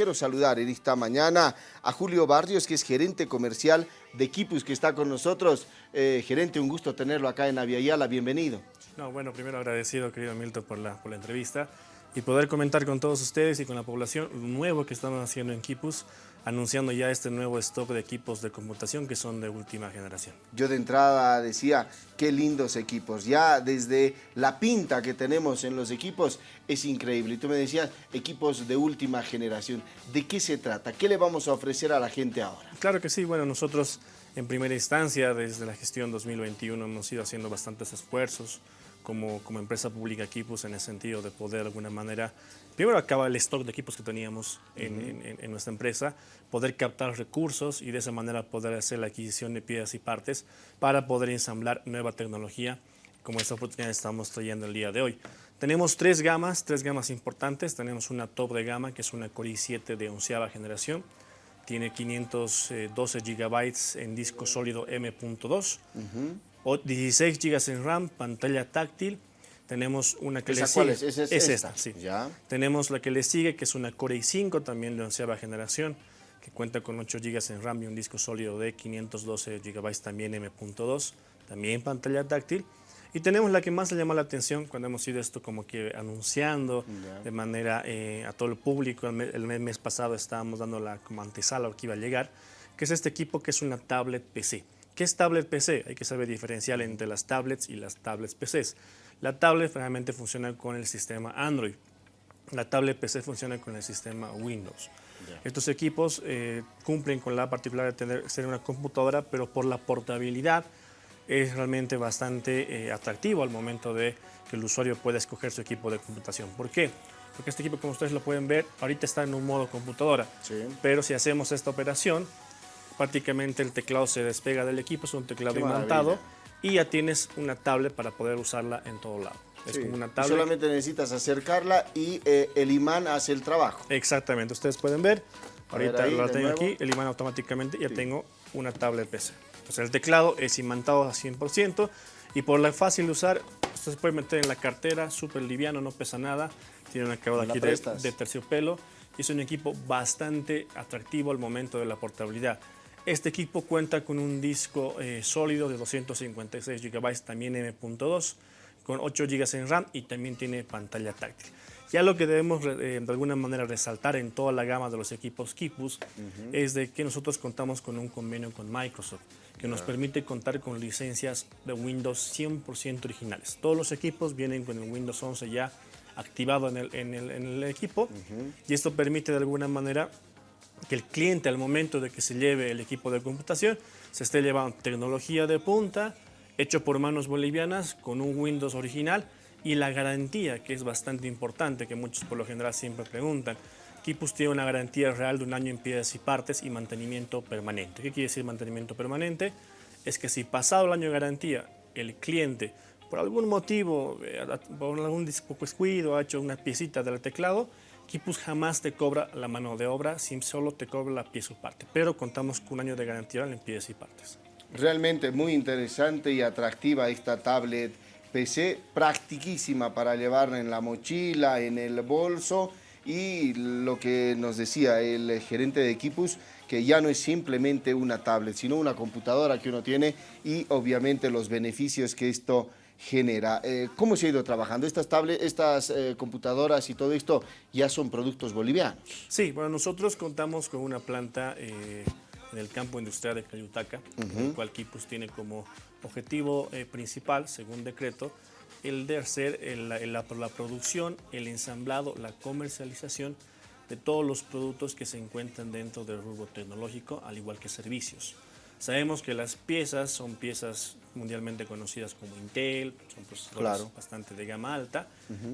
quiero saludar en esta mañana a Julio Barrios, que es gerente comercial de Equipus, que está con nosotros. Eh, gerente, un gusto tenerlo acá en Aviala, bienvenido. No, bueno, primero agradecido, querido Milton, por la, por la entrevista y poder comentar con todos ustedes y con la población lo nuevo que estamos haciendo en Kipus, anunciando ya este nuevo stock de equipos de computación que son de última generación. Yo de entrada decía, qué lindos equipos, ya desde la pinta que tenemos en los equipos es increíble. Y tú me decías, equipos de última generación, ¿de qué se trata? ¿Qué le vamos a ofrecer a la gente ahora? Claro que sí, bueno, nosotros en primera instancia, desde la gestión 2021, hemos ido haciendo bastantes esfuerzos, como, como empresa pública equipos en el sentido de poder de alguna manera, primero acabar el stock de equipos que teníamos en, en, nuestra empresa, poder captar recursos y de esa manera poder hacer la adquisición de piezas y partes para poder ensamblar nueva tecnología como esta oportunidad estamos trayendo el día de hoy. Tenemos tres gamas, tres gamas importantes. Tenemos una top de gama que es una Core i7 de onceava generación. Tiene 512 gigabytes en disco sólido M.2. 16 GB en RAM, pantalla táctil. Tenemos una que le sigue. ¿Cuál es? ¿Es, es, esta, sí. ¿Ya? Tenemos la que le sigue, que es una Core i5, también de onceava generación, que cuenta con 8 GB en RAM y un disco sólido de 512 GB también M.2, también pantalla táctil. Y tenemos la que más le llama la atención cuando hemos ido esto como que anunciando de manera eh, a todo el público. El mes, pasado estábamos dando la como antesala que iba a llegar, que es este equipo que es una tablet PC. ¿Qué es tablet PC? Hay que saber diferenciar entre las tablets y las tablets PCs. La tablet realmente funciona con el sistema Android. La tablet PC funciona con el sistema Windows. Estos equipos eh, cumplen con la particularidad de tener, ser una computadora, pero por la portabilidad es realmente bastante eh, atractivo al momento de que el usuario pueda escoger su equipo de computación. ¿Por qué? Porque este equipo, como ustedes lo pueden ver, ahorita está en un modo computadora. Pero si hacemos esta operación, prácticamente el teclado se despega del equipo, es un teclado imantado y ya tienes una tablet para poder usarla en todo lado. Es como una tablet. Solamente necesitas acercarla y eh, el imán hace el trabajo. Exactamente, ustedes pueden ver, ahorita lo tengo aquí, el imán automáticamente ya tengo una tablet PC. Entonces el teclado es imantado a 100% y por la fácil de usar, usted se puede meter en la cartera, súper liviano, no pesa nada, tiene una acabado aquí de, de terciopelo y es un equipo bastante atractivo al momento de la portabilidad. Este equipo cuenta con un disco eh, sólido de 256 GB, también M.2, con 8 GB en RAM y también tiene pantalla táctil. Ya lo que debemos eh, de alguna manera resaltar en toda la gama de los equipos Kipus es de que nosotros contamos con un convenio con Microsoft que nos permite contar con licencias de Windows 100% originales. Todos los equipos vienen con el Windows 11 ya activado en el, en el, equipo y esto permite de alguna manera que el cliente al momento de que se lleve el equipo de computación se esté llevando tecnología de punta, hecho por manos bolivianas, con un Windows original y la garantía, que es bastante importante, que muchos por lo general siempre preguntan. Kipus tiene una garantía real de un año en piezas y partes y mantenimiento permanente. ¿Qué quiere decir mantenimiento permanente? Es que si pasado el año de garantía el cliente por algún motivo, eh, por algún descuido, ha hecho una piecita del teclado, Kipus jamás te cobra la mano de obra, solo te cobra la pieza o parte, pero contamos con un año de garantía en piezas y partes. Realmente muy interesante y atractiva esta tablet PC, practiquísima para llevarla en la mochila, en el bolso y lo que nos decía el gerente de Kipus, que ya no es simplemente una tablet, sino una computadora que uno tiene y obviamente los beneficios que esto genera. Eh, ¿Cómo se ha ido trabajando? Estas, tablets, estas eh, computadoras y todo esto ya son productos bolivianos. Sí, bueno, nosotros contamos con una planta eh, en el campo industrial de Cayutaca, el cual Kipus tiene como objetivo principal, según decreto, el de hacer la, producción, el ensamblado, la comercialización de todos los productos que se encuentran dentro del rubro tecnológico, al igual que servicios. Sabemos que las piezas son piezas mundialmente conocidas como Intel, son procesadores bastante de gama alta,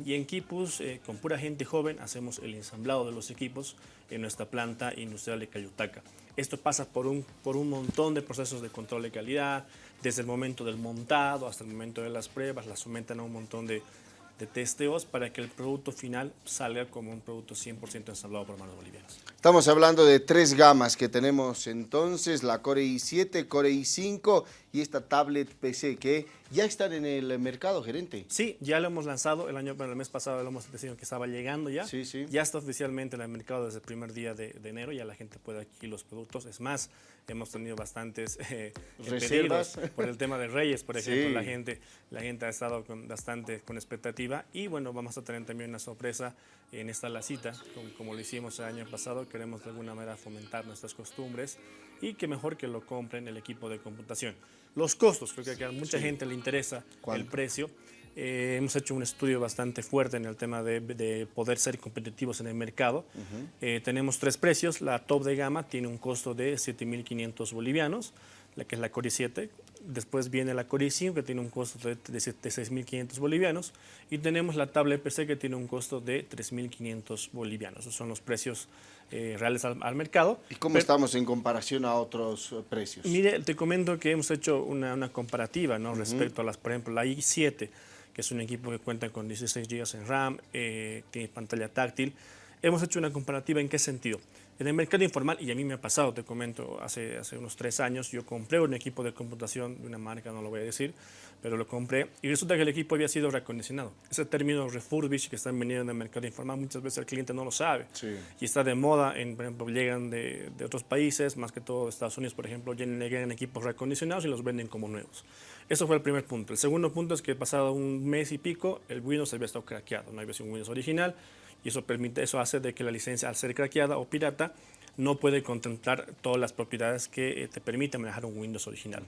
y en Kipus, eh, con pura gente joven, hacemos el ensamblado de los equipos en nuestra planta industrial de Cayutaca. Esto pasa por un, por un montón de procesos de control de calidad, desde el momento del montado hasta el momento de las pruebas, las sometan a un montón de de testeos para que el producto final salga como un producto 100% ensamblado por manos bolivianas. Estamos hablando de tres gamas que tenemos entonces, la Core i7, Core i5 y esta tablet PC que ya están en el mercado, gerente. Sí, ya lo hemos lanzado el año, bueno, el mes pasado lo hemos decidido que estaba llegando ya. Sí, sí. Ya está oficialmente en el mercado desde el primer día de, enero, ya la gente puede adquirir los productos. Es más, hemos tenido bastantes eh, reservas por el tema de Reyes, por ejemplo, la gente la gente ha estado con, bastante con expectativa y bueno, vamos a tener también una sorpresa en esta la cita, como, como lo hicimos el año pasado, queremos de alguna manera fomentar nuestras costumbres y que mejor que lo compren el equipo de computación. Los costos, creo que a mucha gente le interesa el precio. Eh, hemos hecho un estudio bastante fuerte en el tema de, poder ser competitivos en el mercado. Eh, tenemos tres precios. La top de gama tiene un costo de 7.500 bolivianos, la que es la Core 7, Después viene la Core i5 que tiene un costo de, 6.500 bolivianos y tenemos la tablet PC que tiene un costo de 3.500 bolivianos. Esos son los precios eh, reales al, mercado. ¿Y cómo estamos en comparación a otros eh, precios? Mire, te comento que hemos hecho una, comparativa ¿no? respecto a las, por ejemplo, la i7, que es un equipo que cuenta con 16 GB en RAM, eh, tiene pantalla táctil. Hemos hecho una comparativa en qué sentido. En el mercado informal, y a mí me ha pasado, te comento, hace, hace unos tres años yo compré un equipo de computación de una marca, no lo voy a decir, pero lo compré y resulta que el equipo había sido recondicionado. Ese término refurbish que están vendiendo en el mercado informal, muchas veces el cliente no lo sabe. Y está de moda, en, por ejemplo, llegan de, de, otros países, más que todo Estados Unidos, por ejemplo, llegan equipos recondicionados y los venden como nuevos. Eso fue el primer punto. El segundo punto es que pasado un mes y pico, el Windows había estado craqueado, no había sido un Windows original, y eso, permite, eso hace de que la licencia, al ser craqueada o pirata, no puede contemplar todas las propiedades que eh, te permiten manejar un Windows original.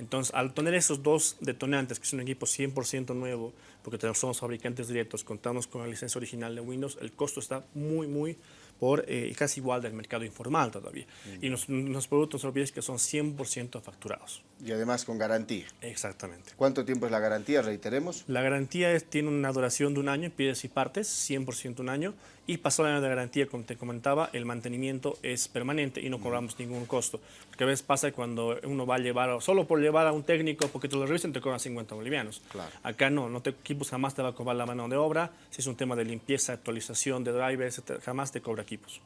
Entonces, al tener esos dos detonantes, que es un equipo 100% nuevo, porque somos fabricantes directos, contamos con la licencia original de Windows, el costo está muy, muy por eh, casi igual del mercado informal todavía. Y los, los productos olvides que son 100% facturados. Y además con garantía. Exactamente. ¿Cuánto tiempo es la garantía? Reiteremos. La garantía tiene una duración de un año, pides y partes, 100% un año. Y pasado el año de garantía, como te comentaba, el mantenimiento es permanente y no cobramos ningún costo. Porque a veces pasa cuando uno va a llevar, solo por llevar a un técnico, porque te lo revisen, te cobran 50 bolivianos. Claro. Acá no, no te equipos jamás te va a cobrar la mano de obra. Si es un tema de limpieza, actualización de drivers, jamás te cobra equipos.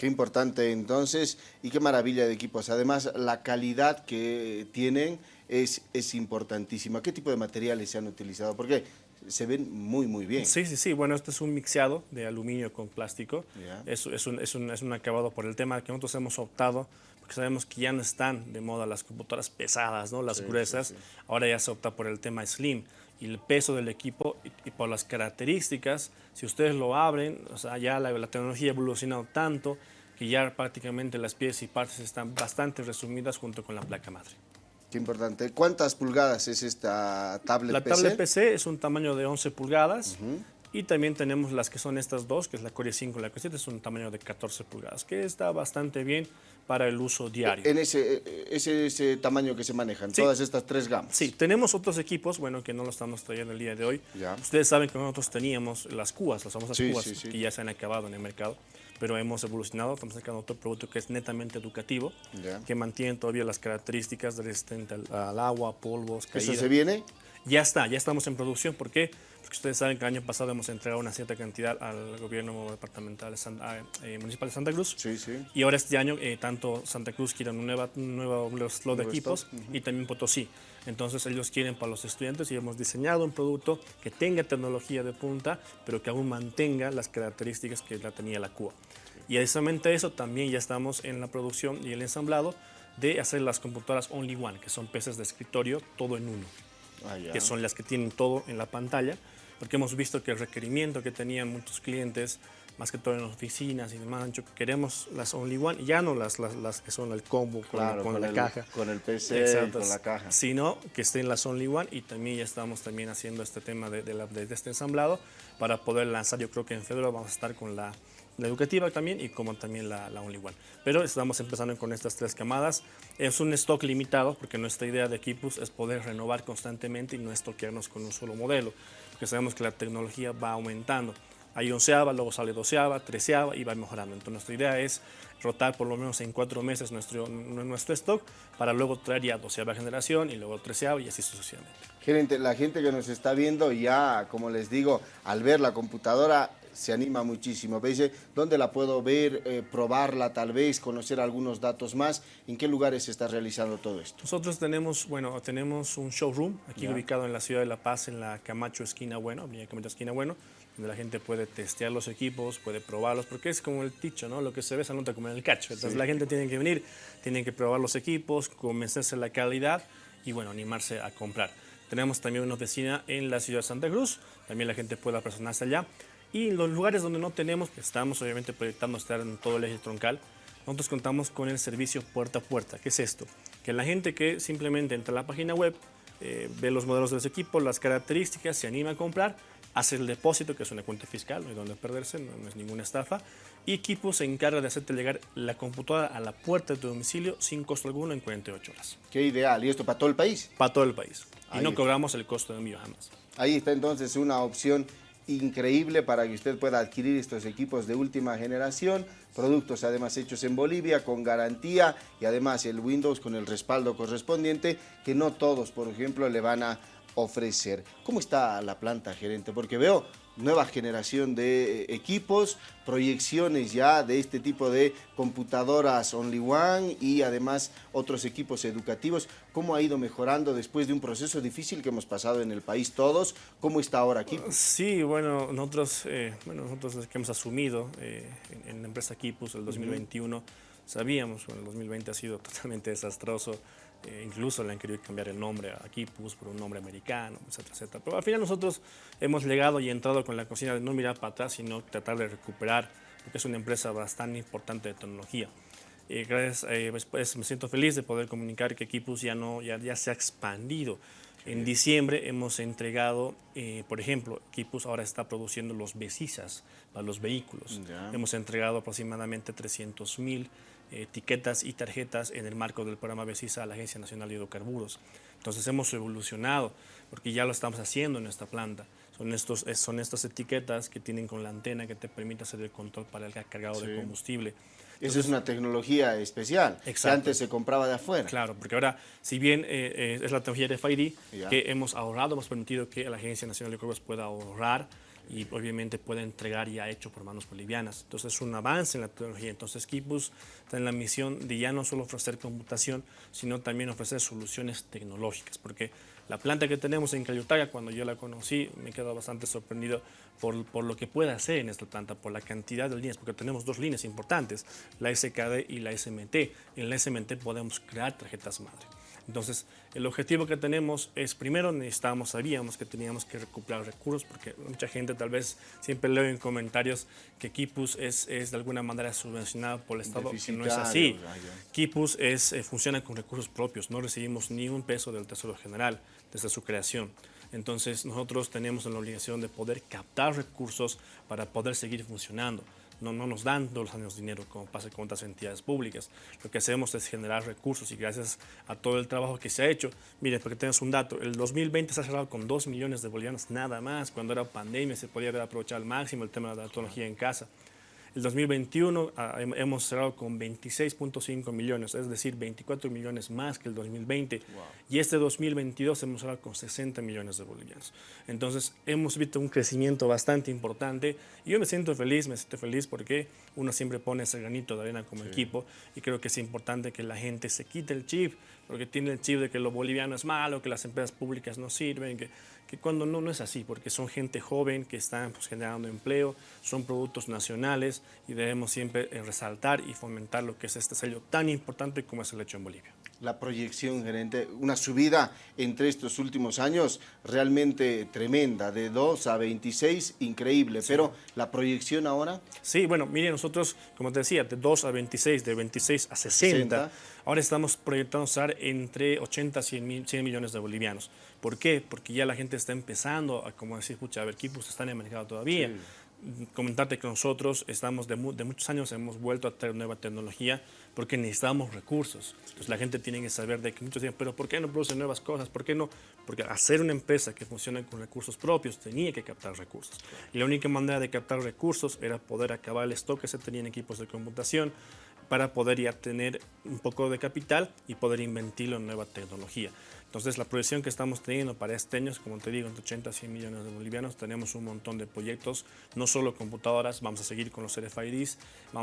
Qué importante entonces y qué maravilla de equipos. Además, la calidad que tienen es, es importantísima. ¿Qué tipo de materiales se han utilizado? Porque se ven muy, muy bien. Sí, sí, sí. Bueno, este es un mixeado de aluminio con plástico. Es, es, un, es, un, es, un, acabado por el tema que nosotros hemos optado, porque sabemos que ya no están de moda las computadoras pesadas, ¿no? las gruesas. Ahora ya se opta por el tema slim. Y el peso del equipo y, por las características, si ustedes lo abren, o sea, ya la, la tecnología ha evolucionado tanto que ya prácticamente las piezas y partes están bastante resumidas junto con la placa madre. Qué importante. ¿Cuántas pulgadas es esta tablet PC? La tablet PC es un tamaño de 11 pulgadas. Y también tenemos las que son estas dos, que es la Core 5 y la Core 7, es un tamaño de 14 pulgadas, que está bastante bien para el uso diario. En ese, ese, ese tamaño que se manejan, todas estas tres gamas. Sí, tenemos otros equipos, bueno, que no lo estamos trayendo el día de hoy. Ustedes saben que nosotros teníamos las cubas, las famosas cubas, que ya se han acabado en el mercado pero hemos evolucionado, estamos sacando otro producto que es netamente educativo, que mantiene todavía las características resistente al, al agua, polvos, caída. ¿Eso se viene? Ya está, ya estamos en producción. ¿Por qué? Porque ustedes saben que el año pasado hemos entregado una cierta cantidad al gobierno departamental eh, municipal de Santa Cruz. Sí, sí. Y ahora este año, eh, tanto Santa Cruz quiere un, nueva, un nuevo slot de equipos y también Potosí. Entonces ellos quieren para los estudiantes y hemos diseñado un producto que tenga tecnología de punta, pero que aún mantenga las características que la tenía la CUA. Y adicionalmente a eso también ya estamos en la producción y el ensamblado de hacer las computadoras Only One, que son PCs de escritorio todo en uno, ah, que son las que tienen todo en la pantalla, porque hemos visto que el requerimiento que tenían muchos clientes, más que todo en oficinas y demás, que queremos las Only One, ya no las, las, que son el combo con, la caja. Con el PC, con la caja. Sino que estén las Only One y también ya estamos también haciendo este tema de, de, de este ensamblado para poder lanzar, yo creo que en febrero vamos a estar con la la educativa también y como también la, la Only One. Pero estamos empezando con estas tres camadas. Es un stock limitado porque nuestra idea de Equipus es poder renovar constantemente y no estoquearnos con un solo modelo, porque sabemos que la tecnología va aumentando. Hay onceava, luego sale doceava, treceava y va mejorando. Entonces nuestra idea es rotar por lo menos en cuatro meses nuestro, nuestro stock para luego traer ya doceava generación y luego treceava y así sucesivamente. Gerente, la gente que nos está viendo ya, como les digo, al ver la computadora se anima muchísimo. ¿Veis? ¿Dónde la puedo ver, eh, probarla tal vez, conocer algunos datos más? ¿En qué lugares se está realizando todo esto? Nosotros tenemos, bueno, tenemos un showroom aquí ubicado en la ciudad de La Paz, en la Camacho Esquina Bueno, Avenida Camacho Esquina Bueno, donde la gente puede testear los equipos, puede probarlos, porque es como el ticho, ¿no? Lo que se ve se nota como en el cacho. Entonces la gente tiene que venir, tiene que probar los equipos, convencerse de la calidad y, bueno, animarse a comprar. Tenemos también una oficina en la ciudad de Santa Cruz, también la gente puede apersonarse allá. Y en los lugares donde no tenemos, que estamos obviamente proyectando estar en todo el eje troncal, nosotros contamos con el servicio puerta a puerta. ¿Qué es esto? Que la gente que simplemente entra a la página web, eh, ve los modelos de los equipos, las características, se anima a comprar, hace el depósito, que es una cuenta fiscal, no hay donde perderse, no, es ninguna estafa, y Equipo se encarga de hacerte llegar la computadora a la puerta de tu domicilio sin costo alguno en 48 horas. Qué ideal. ¿Y esto para todo el país? Para todo el país. y no cobramos el costo de envío jamás. Ahí está entonces una opción increíble para que usted pueda adquirir estos equipos de última generación, productos además hechos en Bolivia con garantía y además el Windows con el respaldo correspondiente que no todos, por ejemplo, le van a ofrecer. ¿Cómo está la planta, gerente? Porque veo nueva generación de eh, equipos, proyecciones ya de este tipo de computadoras Only One y además otros equipos educativos. ¿Cómo ha ido mejorando después de un proceso difícil que hemos pasado en el país todos? ¿Cómo está ahora aquí? Sí, bueno, nosotros, eh, bueno, nosotros que hemos asumido eh, en, la empresa Equipos el 2021, sabíamos, bueno, el 2020 ha sido totalmente desastroso, eh, incluso le han querido cambiar el nombre a Kipus por un nombre americano, etcétera, etcétera. Pero al final nosotros hemos llegado y entrado con la cocina de no mirar para atrás, sino tratar de recuperar, porque es una empresa bastante importante de tecnología. Eh, gracias, eh, pues, me siento feliz de poder comunicar que Kipus ya, no, ya, ya se ha expandido. En diciembre hemos entregado, por ejemplo, Kipus ahora está produciendo los besisas para los vehículos. Hemos entregado aproximadamente 300 mil etiquetas y tarjetas en el marco del programa BESISA a la Agencia Nacional de Hidrocarburos. Entonces hemos evolucionado porque ya lo estamos haciendo en esta planta. Son, estos, son estas etiquetas que tienen con la antena que te permite hacer el control para el cargado de combustible. Esa es una tecnología especial que antes se compraba de afuera. Claro, porque ahora, si bien eh, eh, es la tecnología de FID, que hemos ahorrado, hemos permitido que la Agencia Nacional de Hidrocarburos pueda ahorrar y obviamente puede entregar ya hecho por manos bolivianas. Entonces es un avance en la tecnología. Entonces Kipus está en la misión de ya no solo ofrecer computación, sino también ofrecer soluciones tecnológicas, porque la planta que tenemos en Cayutaga, cuando yo la conocí, me quedó bastante sorprendido por, por, lo que puede hacer en esta planta, por la cantidad de líneas, porque tenemos dos líneas importantes, la SKD y la SMT. En la SMT podemos crear tarjetas madre. Entonces, el objetivo que tenemos es, primero necesitábamos, sabíamos que teníamos que recuperar recursos, porque mucha gente tal vez siempre leo en comentarios que Kipus es, es de alguna manera subvencionado por el Estado, que no es así. Kipus es, eh, funciona con recursos propios, no recibimos ni un peso del Tesoro General desde su creación. Entonces, nosotros tenemos la obligación de poder captar recursos para poder seguir funcionando no, no nos dan todos los años dinero como pasa con otras entidades públicas. Lo que hacemos es generar recursos y gracias a todo el trabajo que se ha hecho, mire, porque tenemos un dato, el 2020 se ha cerrado con 2 millones de bolivianos nada más, cuando era pandemia se podía haber aprovechado al máximo el tema de la tecnología en casa. El 2021 ah, hemos cerrado con 26.5 millones, es decir, 24 millones más que el 2020. Y este 2022 hemos cerrado con 60 millones de bolivianos. Entonces, hemos visto un crecimiento bastante importante. Y yo me siento feliz, me siento feliz porque uno siempre pone ese granito de arena como equipo. Y creo que es importante que la gente se quite el chip, porque tiene el chip de que lo boliviano es malo, que las empresas públicas no sirven, que que cuando no, no es así, porque son gente joven que están pues, generando empleo, son productos nacionales y debemos siempre eh, resaltar y fomentar lo que es este sello tan importante como es el hecho en Bolivia. La proyección, gerente, una subida entre estos últimos años realmente tremenda, de 2 a 26, increíble, pero la proyección ahora... Sí, bueno, mire, nosotros, como te decía, de 2 a 26, de 26 a 60, ahora estamos proyectando usar entre 80 a 100, 100 millones de bolivianos. ¿Por qué? Porque ya la gente está empezando a, como decir, escucha, a ver, equipos están en el mercado todavía. Comentarte que nosotros estamos de, muchos años, hemos vuelto a traer nueva tecnología porque necesitamos recursos. Entonces la gente tiene que saber de que muchos dicen, pero ¿por qué no producen nuevas cosas? ¿Por qué no? Porque hacer una empresa que funcione con recursos propios tenía que captar recursos. Y la única manera de captar recursos era poder acabar el stock que se tenía en equipos de computación, para poder ya tener un poco de capital y poder invertirlo en nueva tecnología. Entonces la proyección que estamos teniendo para este año, como te digo, entre 80 a 100 millones de bolivianos, tenemos un montón de proyectos, no solo computadoras, vamos a seguir con los RFIDs,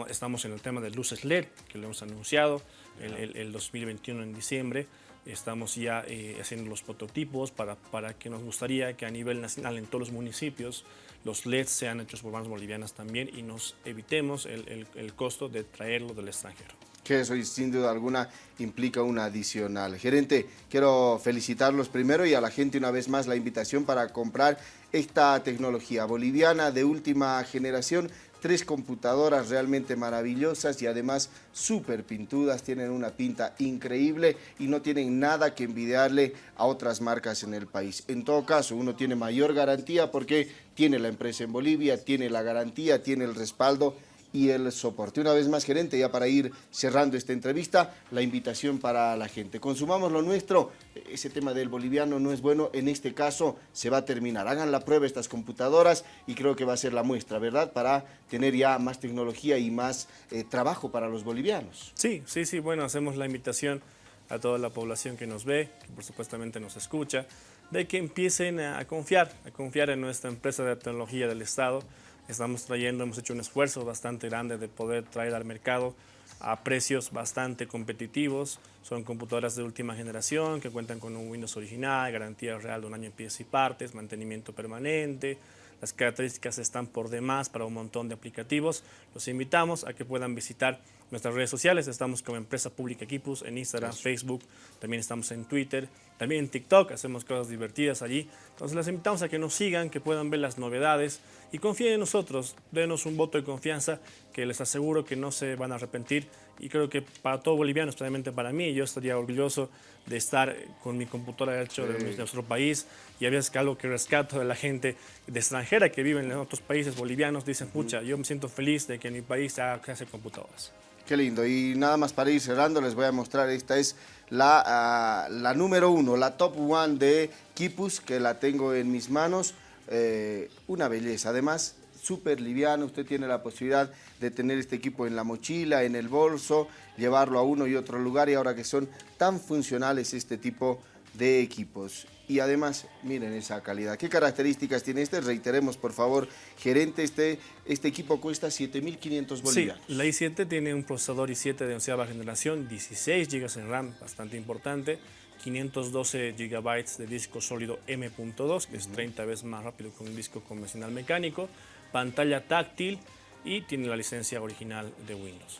estamos en el tema de luces LED, que lo hemos anunciado el, el, 2021 en diciembre, estamos ya eh, haciendo los prototipos para, para que nos gustaría que a nivel nacional en todos los municipios los LEDs sean hechos por manos bolivianas también y nos evitemos el, el costo de traerlo del extranjero que eso sin duda alguna implica una adicional. Gerente, quiero felicitarlos primero y a la gente una vez más la invitación para comprar esta tecnología boliviana de última generación tres computadoras realmente maravillosas y además súper pintudas, tienen una pinta increíble y no tienen nada que envidiarle a otras marcas en el país. En todo caso, uno tiene mayor garantía porque tiene la empresa en Bolivia, tiene la garantía, tiene el respaldo y el soporte. Una vez más, gerente, ya para ir cerrando esta entrevista, la invitación para la gente. Consumamos lo nuestro, ese tema del boliviano no es bueno, en este caso se va a terminar. Hagan la prueba estas computadoras y creo que va a ser la muestra, ¿verdad? Para tener ya más tecnología y más eh, trabajo para los bolivianos. Sí, sí, sí, bueno, hacemos la invitación a toda la población que nos ve, que por supuestamente nos escucha, de que empiecen a confiar, a confiar en nuestra empresa de tecnología del Estado, Estamos trayendo, hemos hecho un esfuerzo bastante grande de poder traer al mercado a precios bastante competitivos. Son computadoras de última generación que cuentan con un Windows original, garantía real de un año en piezas y partes, mantenimiento permanente. Las características están por demás para un montón de aplicativos. Los invitamos a que puedan visitar nuestras redes sociales. Estamos como Empresa Pública Equipos en Instagram, Facebook, también estamos en Twitter, también en TikTok, hacemos cosas divertidas allí. Entonces les invitamos a que nos sigan, que puedan ver las novedades y confíen en nosotros, denos un voto de confianza que les aseguro que no se van a arrepentir y creo que para todo boliviano, especialmente para mí, yo estaría orgulloso de estar con mi computadora hecho de nuestro país y a veces que algo que rescato de la gente de extranjera que vive en otros países bolivianos dicen, pucha, yo me siento feliz de que en mi país se hace computadoras. Qué lindo. Y nada más para ir cerrando, les voy a mostrar, esta es la, ah, la número uno, la top one de Kipus, que la tengo en mis manos. Eh, una belleza. Además, súper liviano, usted tiene la posibilidad de tener este equipo en la mochila, en el bolso, llevarlo a uno y otro lugar y ahora que son tan funcionales este tipo de equipos y además, miren esa calidad. ¿Qué características tiene este? Reiteremos, por favor, gerente, este, este equipo cuesta 7.500 bolivianos. Sí, la i7 tiene un procesador i7 de onceava generación, 16 GB en RAM, bastante importante, 512 GB de disco sólido M.2, que es 30 veces más rápido que un disco convencional mecánico, pantalla táctil y tiene la licencia original de Windows.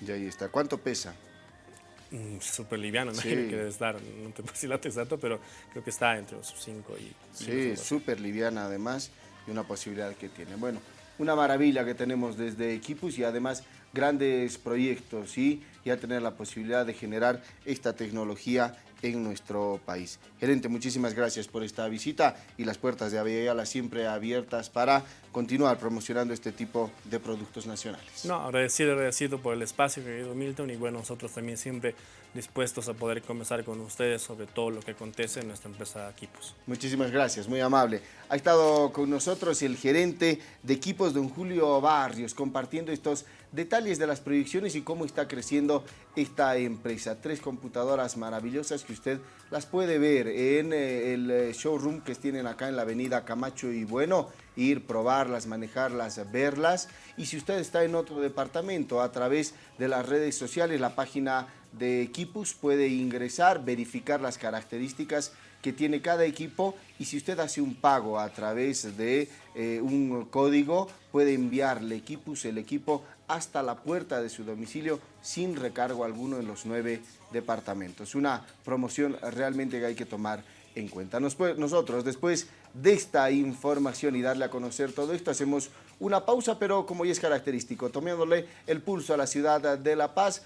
Y ahí está. ¿Cuánto pesa? Mm, súper liviano, ¿no? que debe estar, no te puedo decir la exacto, pero creo que está entre los 5 y... Sí, súper liviana además y una posibilidad que tiene. Bueno, una maravilla que tenemos desde Equipus y además grandes proyectos y ya tener la posibilidad de generar esta tecnología en nuestro país. Gerente, muchísimas gracias por esta visita y las puertas de Aviala siempre abiertas para continuar promocionando este tipo de productos nacionales. No, agradecido, agradecido por el espacio, querido Milton, y bueno, nosotros también siempre dispuestos a poder conversar con ustedes sobre todo lo que acontece en nuestra empresa Equipos. Muchísimas gracias, muy amable. Ha estado con nosotros el gerente de Equipos, don Julio Barrios, compartiendo estos detalles de las proyecciones y cómo está creciendo esta empresa. Tres computadoras maravillosas que usted las puede ver en eh, el eh, showroom que tienen acá en la avenida Camacho y Bueno, ir, probarlas, manejarlas, verlas. Y si usted está en otro departamento, a través de las redes sociales, la página de Equipus puede ingresar, verificar las características que tiene cada equipo y si usted hace un pago a través de eh, un código, puede enviarle Equipus el equipo hasta la puerta de su domicilio sin recargo alguno en los nueve departamentos. Una promoción realmente que hay que tomar en cuenta. nosotros, después de esta información y darle a conocer todo esto, hacemos una pausa, pero como ya es característico, tomándole el pulso a la ciudad de La Paz,